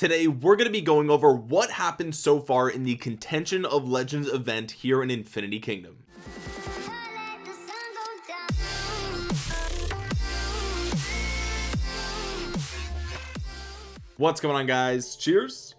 today we're going to be going over what happened so far in the contention of legends event here in infinity kingdom. What's going on guys? Cheers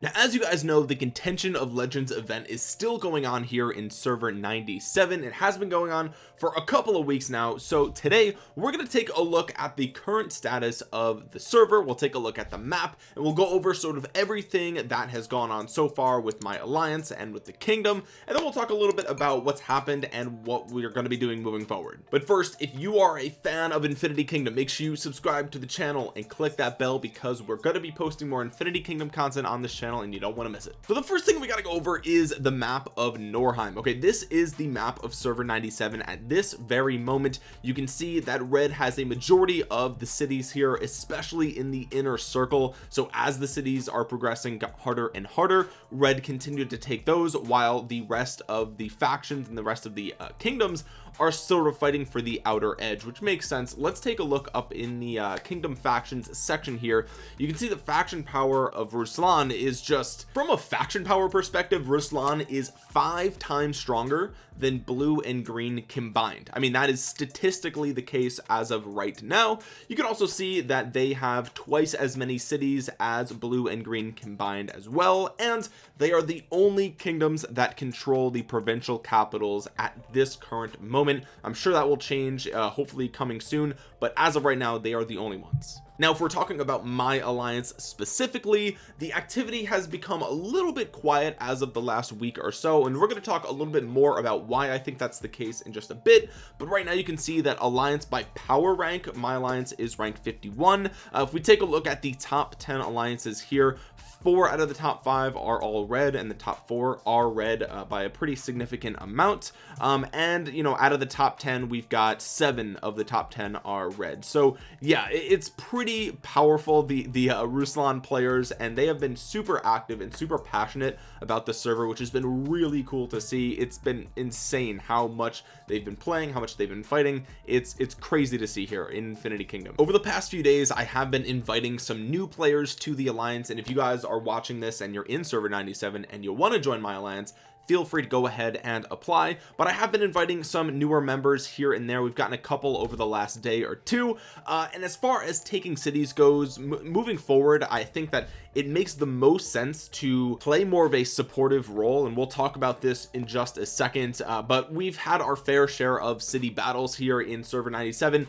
now as you guys know the contention of legends event is still going on here in server 97 it has been going on for a couple of weeks now. So today we're going to take a look at the current status of the server. We'll take a look at the map and we'll go over sort of everything that has gone on so far with my alliance and with the kingdom and then we'll talk a little bit about what's happened and what we're going to be doing moving forward. But first if you are a fan of infinity kingdom make sure you subscribe to the channel and click that bell because we're going to be posting more infinity kingdom content on this channel and you don't want to miss it. So the first thing we got to go over is the map of Norheim. Okay this is the map of server 97 at this very moment you can see that red has a majority of the cities here especially in the inner circle. So as the cities are progressing got harder and harder red continued to take those while the rest of the factions and the rest of the uh, kingdoms are sort of fighting for the outer edge which makes sense. Let's take a look up in the uh, kingdom factions section here. You can see the faction power of Ruslan is just from a faction power perspective Ruslan is five times stronger than blue and green combined. I mean that is statistically the case as of right now. You can also see that they have twice as many cities as blue and green combined as well and they are the only kingdoms that control the provincial capitals at this current moment moment. I'm sure that will change uh, hopefully coming soon but as of right now they are the only ones now if we're talking about my alliance specifically the activity has become a little bit quiet as of the last week or so and we're going to talk a little bit more about why I think that's the case in just a bit. But right now you can see that alliance by power rank my alliance is ranked 51 uh, if we take a look at the top 10 alliances here four out of the top five are all red and the top four are red uh, by a pretty significant amount. Um, and you know out of the top 10 we've got seven of the top 10 are red. So yeah it's pretty powerful the the uh, Ruslan players and they have been super active and super passionate about the server which has been really cool to see. It's been insane how much they've been playing how much they've been fighting. It's it's crazy to see here in Infinity Kingdom. Over the past few days I have been inviting some new players to the Alliance and if you guys are watching this and you're in server 97 and you want to join my alliance feel free to go ahead and apply but I have been inviting some newer members here and there. We've gotten a couple over the last day or two uh, and as far as taking cities goes moving forward I think that it makes the most sense to play more of a supportive role and we'll talk about this in just a second uh, but we've had our fair share of city battles here in server 97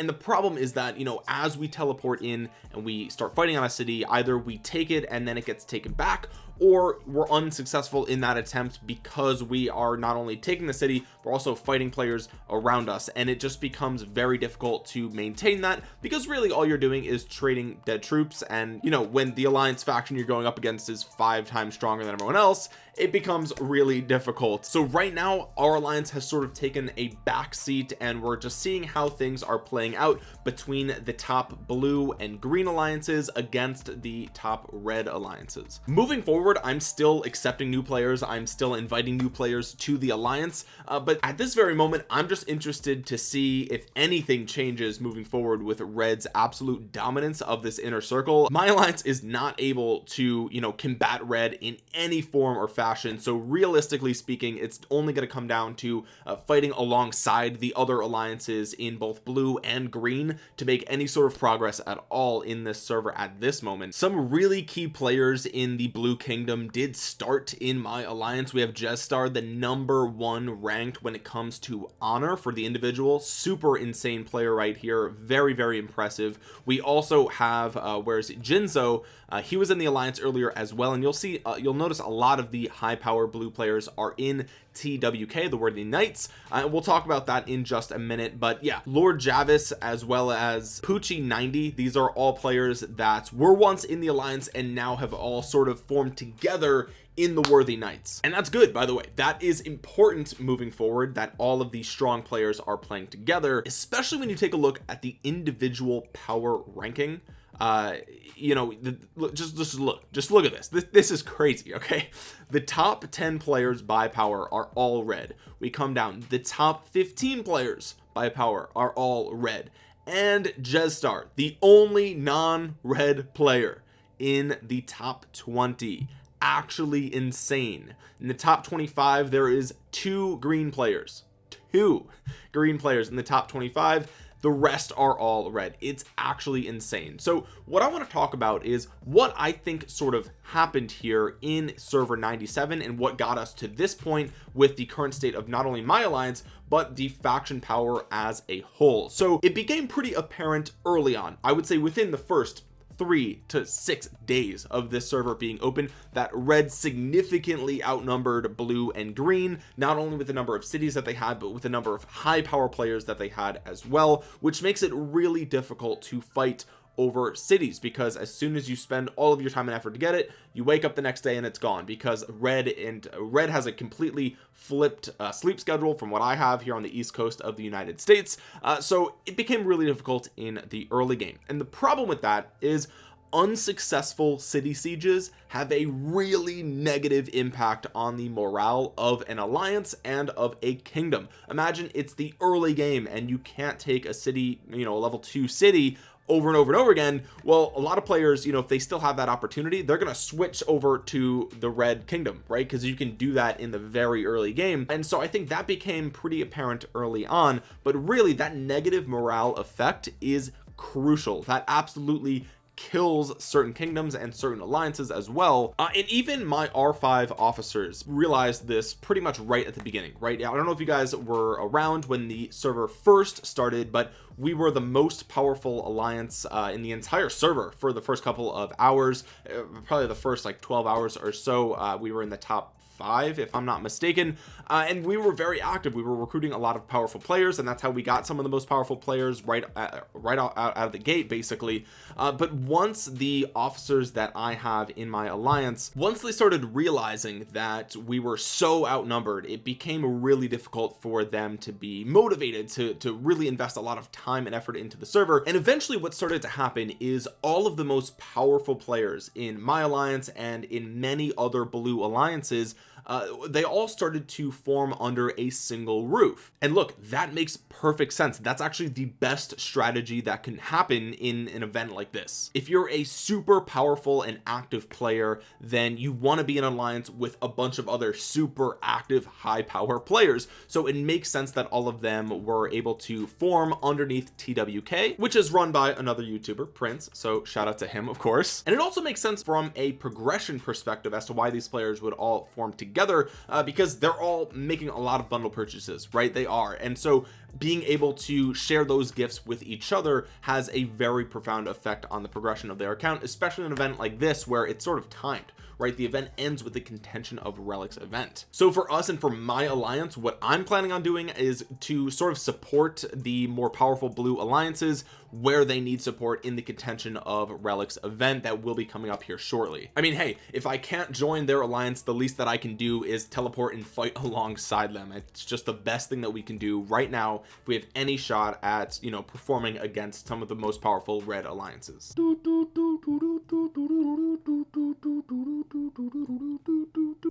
and the problem is that you know as we teleport in and we start fighting on a city either we take it and then it gets taken back or we're unsuccessful in that attempt because we are not only taking the city we're also fighting players around us. And it just becomes very difficult to maintain that because really all you're doing is trading dead troops. And you know when the alliance faction you're going up against is five times stronger than everyone else it becomes really difficult. So right now our alliance has sort of taken a back seat and we're just seeing how things are playing out between the top blue and green alliances against the top red alliances. Moving forward I'm still accepting new players. I'm still inviting new players to the alliance. Uh, but at this very moment I'm just interested to see if anything changes moving forward with red's absolute dominance of this inner circle. My alliance is not able to you know combat red in any form or fashion. So realistically speaking it's only going to come down to uh, fighting alongside the other alliances in both blue and green to make any sort of progress at all in this server at this moment. Some really key players in the blue kingdom did start in my alliance. We have Jetstar the number one ranked when it comes to honor for the individual. Super insane player right here. Very very impressive. We also have uh where's Jinzo? Uh, he was in the alliance earlier as well and you'll see uh, you'll notice a lot of the high power blue players are in TWK the worthy knights. Uh, we'll talk about that in just a minute. But yeah Lord Javis as well as Poochie 90 these are all players that were once in the alliance and now have all sort of formed together in the worthy knights. And that's good by the way. That is important moving forward that all of these strong players are playing together especially when you take a look at the individual power ranking uh you know the, just just look just look at this. this this is crazy okay? The top 10 players by power are all red. We come down. The top 15 players by power are all red. And Jezstar the only non-red player in the top 20 actually insane. In the top 25 there is two green players. Two green players in the top 25 the rest are all red. It's actually insane. So what I want to talk about is what I think sort of happened here in server 97 and what got us to this point with the current state of not only my alliance but the faction power as a whole. So it became pretty apparent early on I would say within the first three to six days of this server being open that red significantly outnumbered blue and green not only with the number of cities that they had but with the number of high power players that they had as well which makes it really difficult to fight over cities because as soon as you spend all of your time and effort to get it you wake up the next day and it's gone because red and red has a completely flipped uh, sleep schedule from what I have here on the east coast of the United States. Uh, so it became really difficult in the early game. And the problem with that is unsuccessful city sieges have a really negative impact on the morale of an alliance and of a kingdom. Imagine it's the early game and you can't take a city you know a level two city over and over and over again well a lot of players you know if they still have that opportunity they're going to switch over to the red kingdom right? Because you can do that in the very early game. And so I think that became pretty apparent early on but really that negative morale effect is crucial. That absolutely kills certain kingdoms and certain alliances as well. Uh, and even my r5 officers realized this pretty much right at the beginning right? I don't know if you guys were around when the server first started but we were the most powerful alliance uh, in the entire server for the first couple of hours uh, probably the first like 12 hours or so uh, we were in the top five if I'm not mistaken. Uh, and we were very active. We were recruiting a lot of powerful players and that's how we got some of the most powerful players right uh, right out, out, of the gate basically. Uh, but once the officers that I have in my alliance once they started realizing that we were so outnumbered it became really difficult for them to be motivated to to really invest a lot of time and effort into the server. And eventually what started to happen is all of the most powerful players in my alliance and in many other blue alliances uh, they all started to form under a single roof. And look that makes perfect sense. That's actually the best strategy that can happen in an event like this. If you're a super powerful and active player then you want to be in alliance with a bunch of other super active high power players. So it makes sense that all of them were able to form underneath TWK which is run by another youtuber Prince. So shout out to him of course. And it also makes sense from a progression perspective as to why these players would all form together together uh, because they're all making a lot of bundle purchases right? They are. And so being able to share those gifts with each other has a very profound effect on the progression of their account especially an event like this where it's sort of timed right? The event ends with the contention of relics event. So for us and for my alliance what I'm planning on doing is to sort of support the more powerful blue alliances where they need support in the contention of relics event that will be coming up here shortly. I mean hey if I can't join their alliance the least that I can do is teleport and fight alongside them. It's just the best thing that we can do right now if we have any shot at you know performing against some of the most powerful red alliances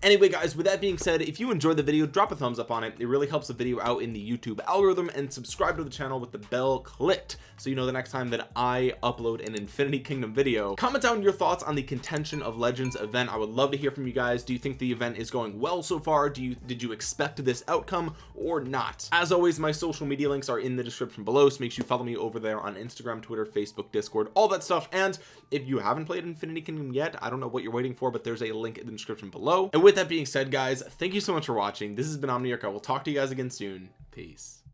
anyway guys with that being said if you enjoyed the video drop a thumbs up on it. It really helps the video out in the YouTube algorithm and subscribe to the channel with the bell clicked so you know the next time that I upload an Infinity Kingdom video. Comment down your thoughts on the contention of legends event. I would love to hear from you guys. Do you think the event is going well so far? Do you did you expect this outcome or not? As always my social media links are in the description below so make sure you follow me over there on Instagram Twitter Facebook Discord all that stuff. And if you haven't played Infinity Kingdom yet I don't know what you're waiting for but there's a link in the description below. And with that being said guys thank you so much for watching. This has been Omniarch. I will talk to you guys again soon. Peace